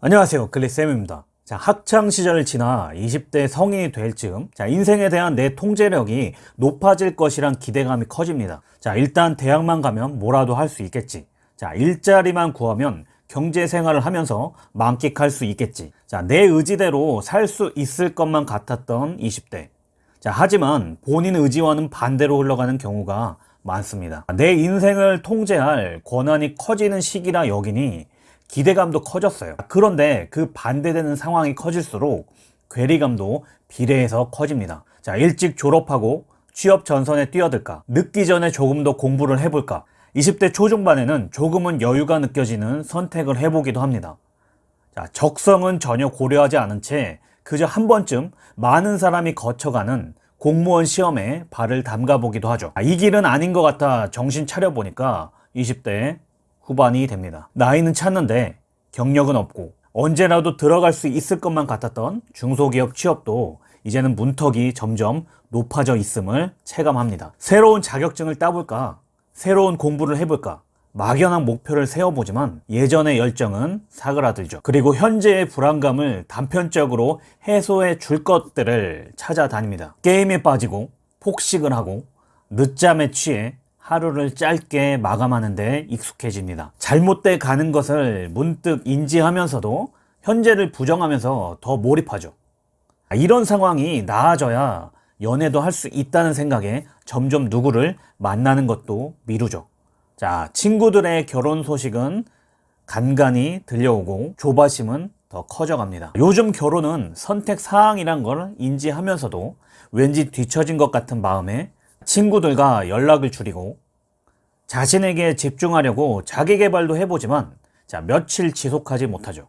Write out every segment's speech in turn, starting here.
안녕하세요. 글리쌤입니다. 자 학창 시절을 지나 20대 성인이 될 즈음 자 인생에 대한 내 통제력이 높아질 것이란 기대감이 커집니다. 자 일단 대학만 가면 뭐라도 할 수 있겠지. 자 일자리만 구하면 경제 생활을 하면서 만끽할 수 있겠지. 자 내 의지대로 살 수 있을 것만 같았던 20대. 자 하지만 본인 의지와는 반대로 흘러가는 경우가 많습니다. 내 인생을 통제할 권한이 커지는 시기라 여기니 기대감도 커졌어요. 그런데 그 반대되는 상황이 커질수록 괴리감도 비례해서 커집니다. 자 일찍 졸업하고 취업 전선에 뛰어들까? 늦기 전에 조금 더 공부를 해볼까? 20대 초중반에는 조금은 여유가 느껴지는 선택을 해보기도 합니다. 자, 적성은 전혀 고려하지 않은 채 그저 한 번쯤 많은 사람이 거쳐가는 공무원 시험에 발을 담가 보기도 하죠. 아, 이 길은 아닌 것 같아 정신 차려 보니까 20대 후반이 됩니다. 나이는 찼는데 경력은 없고 언제라도 들어갈 수 있을 것만 같았던 중소기업 취업도 이제는 문턱이 점점 높아져 있음을 체감합니다. 새로운 자격증을 따볼까? 새로운 공부를 해볼까? 막연한 목표를 세워보지만 예전의 열정은 사그라들죠. 그리고 현재의 불안감을 단편적으로 해소해 줄 것들을 찾아다닙니다. 게임에 빠지고 폭식을 하고 늦잠에 취해 하루를 짧게 마감하는데 익숙해집니다. 잘못돼 가는 것을 문득 인지하면서도 현재를 부정하면서 더 몰입하죠. 이런 상황이 나아져야 연애도 할 수 있다는 생각에 점점 누구를 만나는 것도 미루죠. 자, 친구들의 결혼 소식은 간간히 들려오고 조바심은 더 커져갑니다. 요즘 결혼은 선택 사항이란 걸 인지하면서도 왠지 뒤처진 것 같은 마음에 친구들과 연락을 줄이고 자신에게 집중하려고 자기 개발도 해보지만 자 며칠 지속하지 못하죠.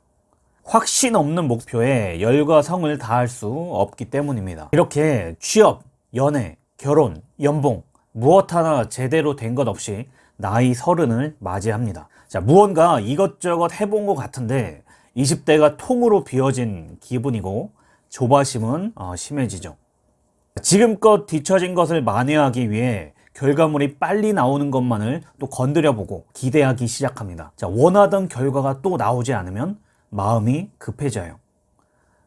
확신 없는 목표에 열과 성을 다할 수 없기 때문입니다. 이렇게 취업, 연애, 결혼, 연봉 무엇 하나 제대로 된 것 없이 나이 서른을 맞이합니다. 자 무언가 이것저것 해본 것 같은데 20대가 통으로 비어진 기분이고 조바심은 어, 심해지죠. 지금껏 뒤처진 것을 만회하기 위해 결과물이 빨리 나오는 것만을 또 건드려 보고 기대하기 시작합니다. 자, 원하던 결과가 또 나오지 않으면 마음이 급해져요.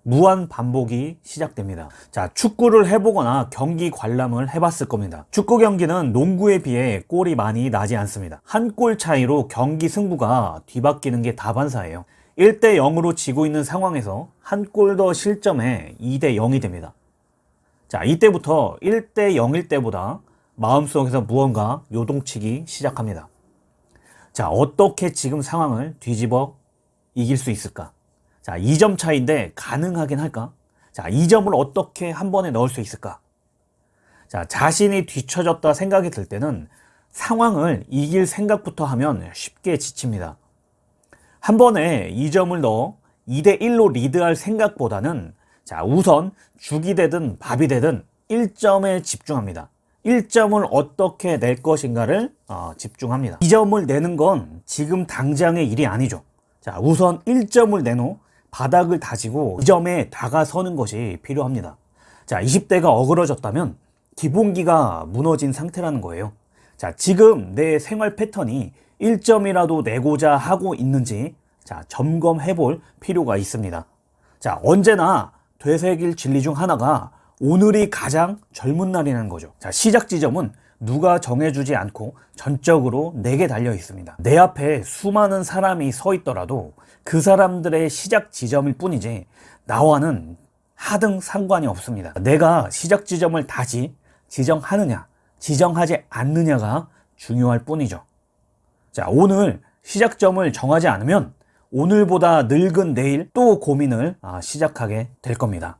무한 반복이 시작됩니다. 자, 축구를 해보거나 경기 관람을 해봤을 겁니다. 축구 경기는 농구에 비해 골이 많이 나지 않습니다. 한 골 차이로 경기 승부가 뒤바뀌는 게 다반사예요. 1대 0으로 지고 있는 상황에서 한 골 더 실점에 2대 0이 됩니다. 자, 이때부터 1대 0일 때보다 마음속에서 무언가 요동치기 시작합니다. 자, 어떻게 지금 상황을 뒤집어 이길 수 있을까? 자, 2점 차인데 가능하긴 할까? 자, 2점을 어떻게 한 번에 넣을 수 있을까? 자, 자신이 뒤처졌다 생각이 들 때는 상황을 이길 생각부터 하면 쉽게 지칩니다. 한 번에 2점을 넣어 2대1로 리드할 생각보다는 자, 우선 죽이 되든 밥이 되든 1점에 집중합니다. 1점을 어떻게 낼 것인가를 어, 집중합니다. 2점을 내는 건 지금 당장의 일이 아니죠. 자, 우선 1점을 내놓 바닥을 다지고 2점에 다가서는 것이 필요합니다. 자, 20대가 어그러졌다면 기본기가 무너진 상태라는 거예요. 자, 지금 내 생활 패턴이 1점이라도 내고자 하고 있는지 자, 점검해 볼 필요가 있습니다. 자, 언제나 되새길 진리 중 하나가 오늘이 가장 젊은 날이라는 거죠. 자 시작 지점은 누가 정해주지 않고 전적으로 내게 달려 있습니다. 내 앞에 수많은 사람이 서 있더라도 그 사람들의 시작 지점일 뿐이지 나와는 하등 상관이 없습니다. 내가 시작 지점을 다시 지정하느냐 지정하지 않느냐가 중요할 뿐이죠. 자 오늘 시작점을 정하지 않으면 오늘보다 늙은 내일 또 고민을 아, 시작하게 될 겁니다